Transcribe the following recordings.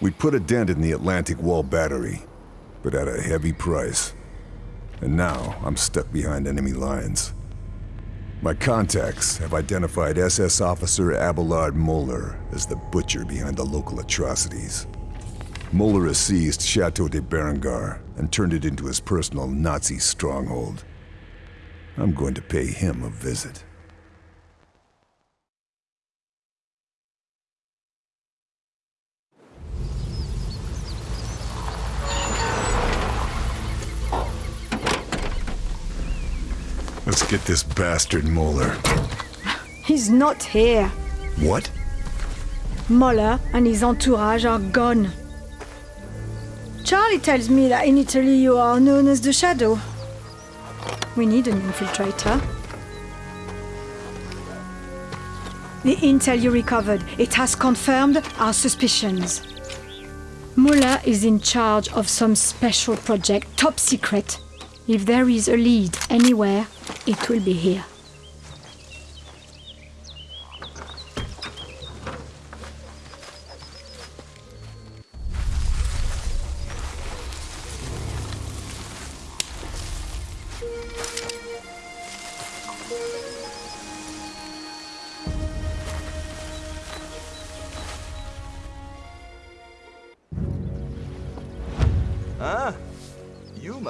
We'd put a dent in the Atlantic Wall battery, but at a heavy price. And now, I'm stuck behind enemy lines. My contacts have identified SS Officer Abelard Moeller as the butcher behind the local atrocities. Moeller has seized Chateau de Berengar and turned it into his personal Nazi stronghold. I'm going to pay him a visit. Let's get this bastard Moeller. He's not here. What? Moeller and his entourage are gone. Charlie tells me that in Italy you are known as the Shadow. We need an infiltrator. The intel you recovered, it has confirmed our suspicions. Moeller is in charge of some special project, top secret. If there is a lead anywhere, it will be here.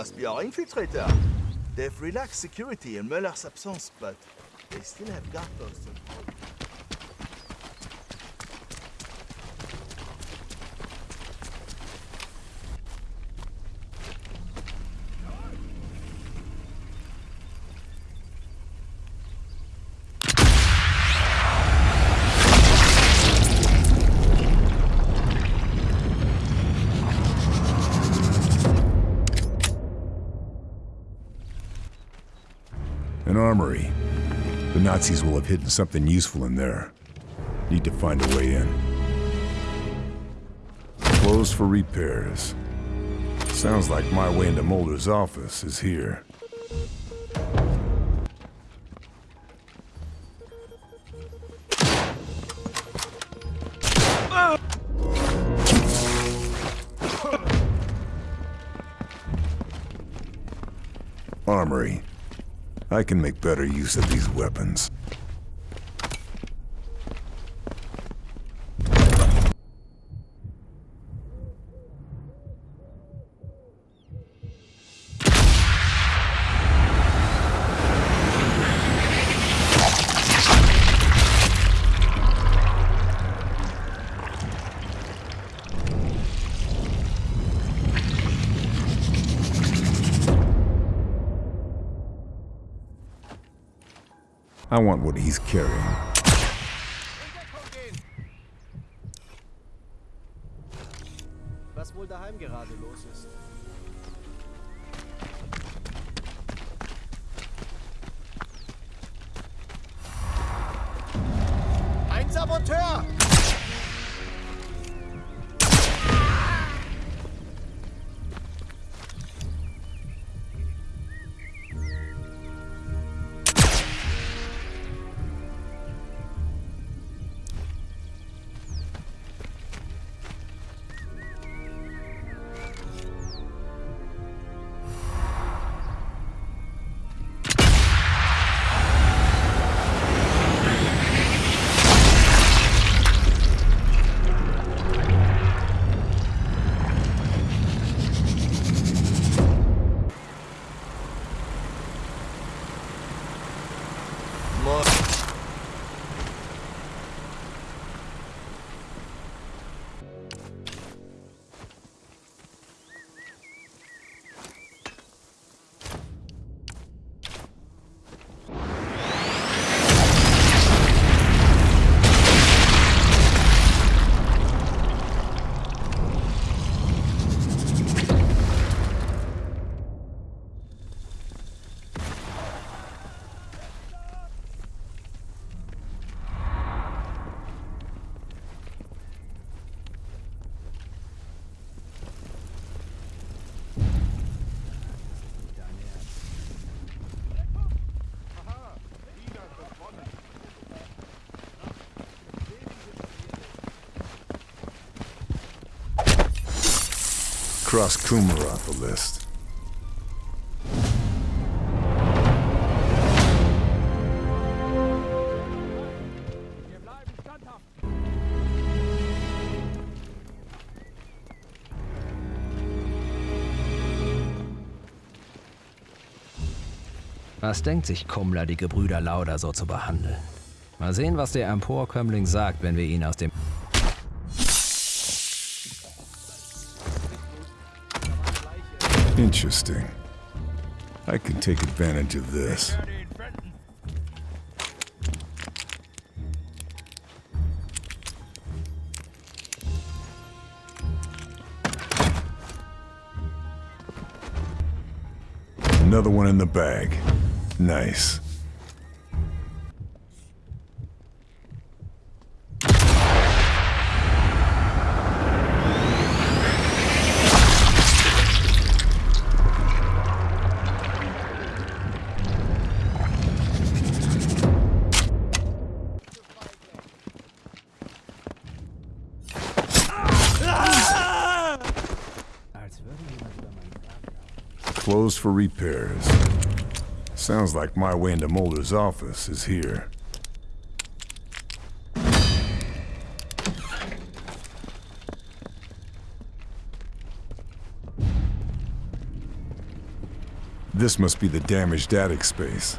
Must be our infiltrator. They've relaxed security in Moeller's absence, but they still have guard posts. An armory. The Nazis will have hidden something useful in there. Need to find a way in. Closed for repairs. Sounds like my way into Moeller's office is here. Armory. I can make better use of these weapons. I want what he's carrying. Cross Kumar off the list. Was denkt sich Kummler, die Gebrüder Lauder so zu behandeln? Mal sehen, was der Emporkömmling sagt, wenn wir ihn aus dem... Interesting. I can take advantage of this. Another one in the bag. Nice. Closed for repairs. Sounds like my way into Moeller's office is here. This must be the damaged attic space.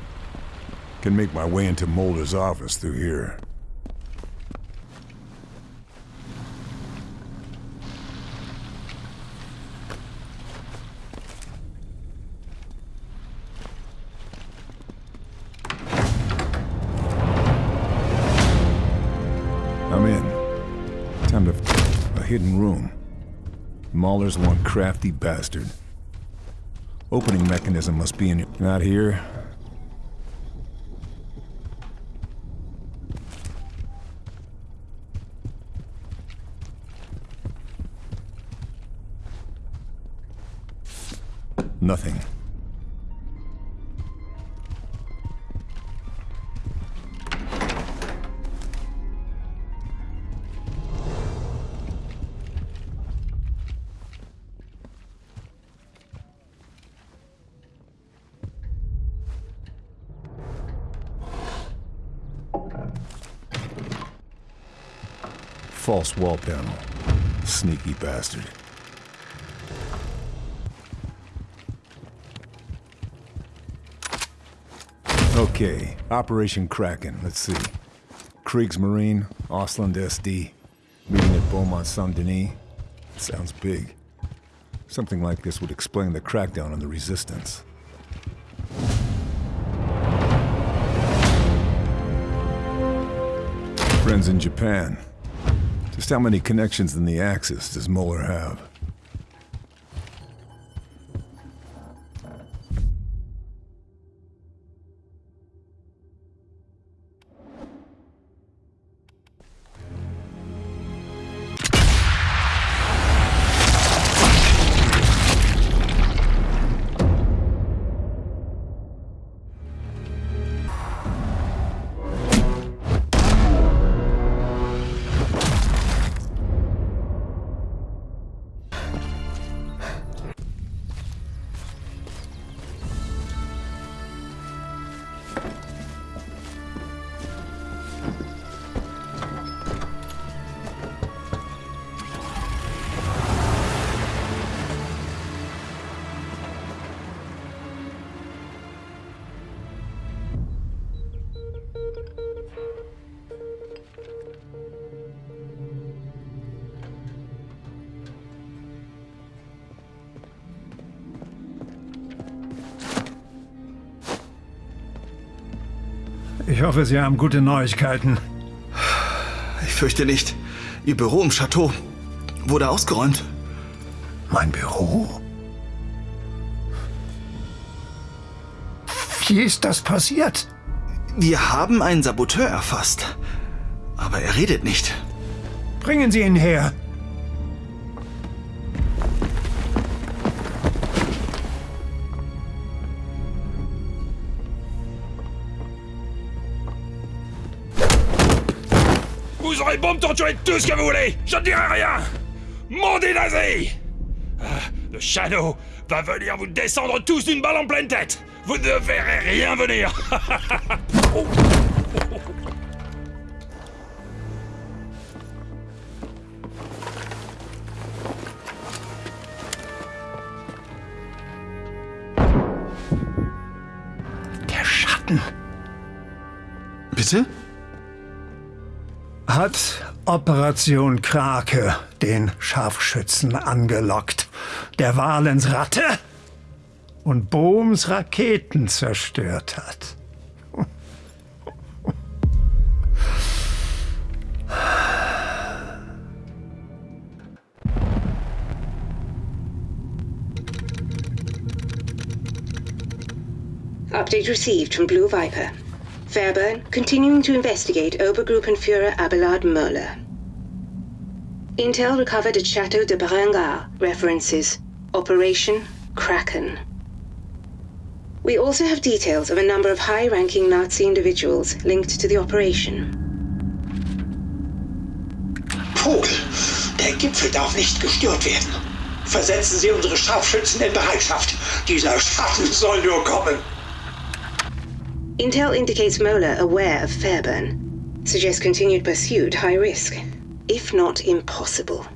Can make my way into Moeller's office through here. Hidden room. Moeller's one crafty bastard. Opening mechanism must be in Not here. Nothing. False wall panel. Sneaky bastard. Okay, Operation Kraken. Let's see. Kriegsmarine, Osland SD, meeting at Beaumont Saint Denis. Sounds big. Something like this would explain the crackdown on the Resistance. Friends in Japan. Just how many connections in the Axis does Moeller have? Ich hoffe, Sie haben gute Neuigkeiten. Ich fürchte nicht. Ihr Büro im Chateau wurde ausgeräumt. Mein Büro? Wie ist das passiert? Wir haben einen Saboteur erfasst. Aber er redet nicht. Bringen Sie ihn her. Vous aurez beau me torturer tout ce que vous voulez, je ne dirai rien. Mon nazi Le Shadow va venir vous descendre tous d'une balle en pleine tête. Vous ne verrez rien venir. Der Schatten Bitte? Hat Operation Krake den Scharfschützen angelockt. Der Walens Ratte und Bohms Raketen zerstört hat. Update received from Blue Viper. Fairburne continuing to investigate Obergruppenführer Abelard Möller. Intel recovered at Chateau de Berengar references Operation Kraken. We also have details of a number of high ranking Nazi individuals linked to the operation. Vogel, der Gipfel darf nicht gestört werden. Versetzen Sie unsere Scharfschützen in Bereitschaft. Dieser Schatten soll nur kommen. Intel indicates Moeller aware of Fairburne. Suggests continued pursuit high risk, if not impossible.